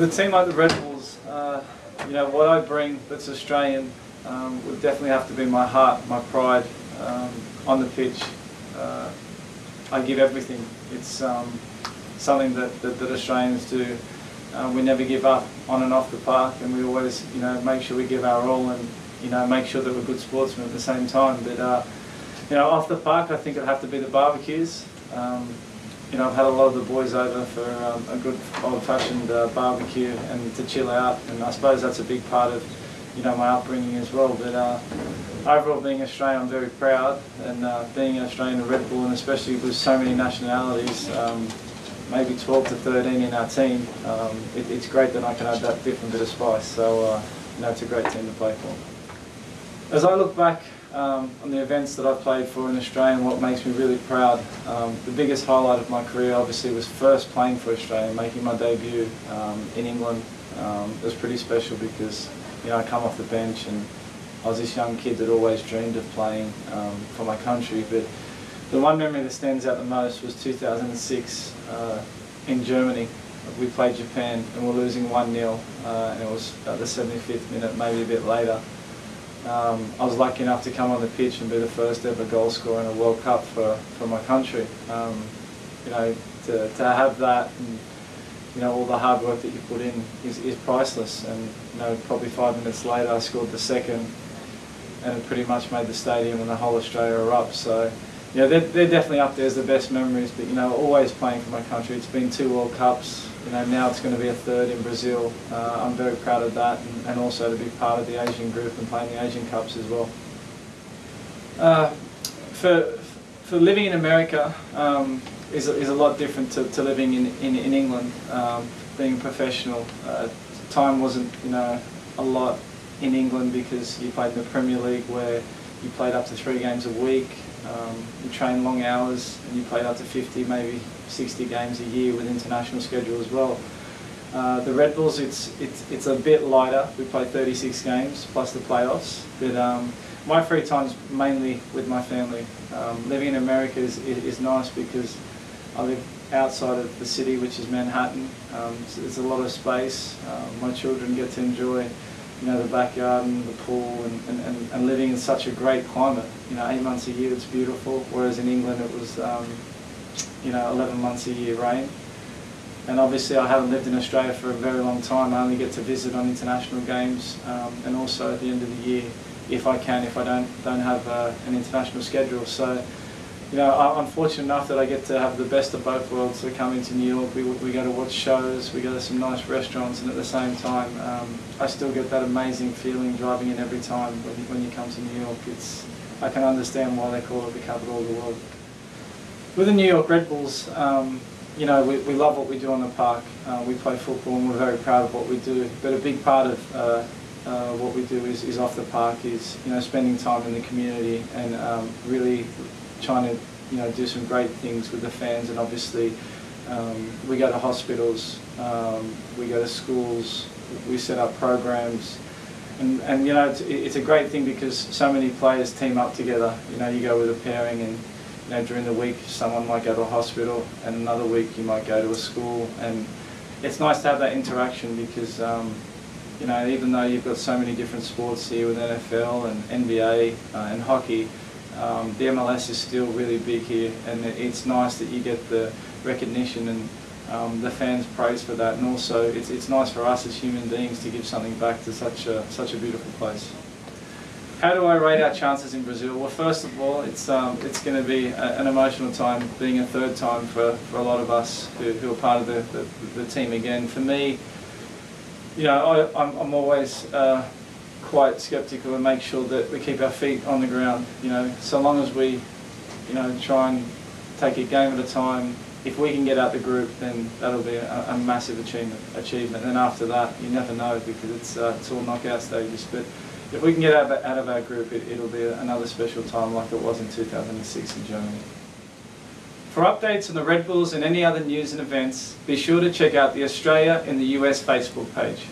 With a team like the Red Bulls, uh, you know, what I bring that's Australian um, would definitely have to be my heart, my pride um, on the pitch. Uh, I give everything. It's um, something that, that, that, Australians do. Uh, we never give up on and off the park and we always, you know, make sure we give our all and, you know, make sure that we're good sportsmen at the same time. But, uh, you know, off the park I think it'd have to be the barbecues. You know, I've had a lot of the boys over for um, a good old-fashioned uh, barbecue and to chill out, and I suppose that's a big part of, you know, my upbringing as well. But uh, overall, being Australian, I'm very proud, and uh, being an Australian Red Bull, and especially with so many nationalities, um, maybe 12 to 13 in our team, um, it, it's great that I can add that different bit of spice. So, uh, you know, it's a great team to play for. As I look back um, on the events that I've played for in Australia and what makes me really proud. Um, the biggest highlight of my career obviously was first playing for Australia, making my debut um, in England. Um, it was pretty special because you know I come off the bench and I was this young kid that always dreamed of playing um, for my country. But the one memory that stands out the most was 2006 uh, in Germany. We played Japan and we're losing 1-0 uh, and it was at the 75th minute, maybe a bit later. Um, I was lucky enough to come on the pitch and be the first ever goal scorer in a World Cup for, for my country. Um, you know, to, to have that and you know all the hard work that you put in is, is priceless. And you know, probably five minutes later, I scored the second, and it pretty much made the stadium and the whole Australia erupt. So, you know, they're, they're definitely up there as the best memories. But you know, always playing for my country. It's been two World Cups you know, now it's going to be a third in Brazil. Uh, I'm very proud of that and, and, also to be part of the Asian group and playing the Asian Cups as well. Uh, for, for living in America um, is, is a lot different to, to living in, in, in England, um, being a professional. Uh, time wasn't, you know, a lot in England because you played in the Premier League where you played up to three games a week. Um, you train long hours and you played up to 50, maybe 60 games a year with international schedule as well. Uh, the Red Bulls, it's, it's, it's a bit lighter. We play 36 games plus the playoffs. But um, my free time's mainly with my family. Um, living in America is, is nice because I live outside of the city, which is Manhattan. Um, so there's a lot of space. Uh, my children get to enjoy you know, the backyard and the pool and, and, and, living in such a great climate. You know, eight months a year it's beautiful, whereas in England it was, um, you know, 11 months a year rain. And obviously I haven't lived in Australia for a very long time. I only get to visit on international games um, and also at the end of the year, if I can, if I don't, don't have uh, an international schedule. So you know, I'm fortunate enough that I get to have the best of both worlds. We come into New York, we, we go to watch shows, we go to some nice restaurants, and at the same time, um, I still get that amazing feeling driving in every time when you, when you come to New York. It's, I can understand why they call it the capital of the world. With the New York Red Bulls, um, you know, we, we love what we do on the park. Uh, we play football and we're very proud of what we do. But a big part of uh, uh, what we do is, is off the park is, you know, spending time in the community and um, really trying to you know do some great things with the fans. And obviously um, we go to hospitals, um, we go to schools, we set up programs. And, and you know it's, it's a great thing because so many players team up together. You know you go with a pairing and you know during the week someone might go to a hospital and another week you might go to a school. And it's nice to have that interaction because um, you know even though you've got so many different sports here with NFL and NBA uh, and hockey um, the MLS is still really big here and it's nice that you get the recognition and um, the fans praise for that and also it's, it's nice for us as human beings to give something back to such a, such a beautiful place. How do I rate our chances in Brazil? Well, first of all, it's um, it's going to be a, an emotional time, being a third time for, for a lot of us who, who are part of the, the, the team again. For me, you know, I, I'm, I'm always uh, quite sceptical and make sure that we keep our feet on the ground. You know, so long as we, you know, try and take a game at a time. If we can get out the group, then that'll be a, a massive achievement. Achievement. And after that, you never know because it's uh, it's all knockout stages. But if we can get out of, out of our group, it, it'll be another special time like it was in 2006 in Germany. For updates on the Red Bulls and any other news and events, be sure to check out the Australia in the US Facebook page.